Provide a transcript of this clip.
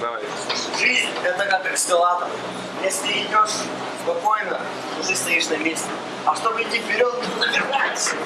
Давай. Жизнь – это как экскалатор. Если идешь спокойно, уже стоишь на месте. А чтобы идти вперед, нужно вернуться.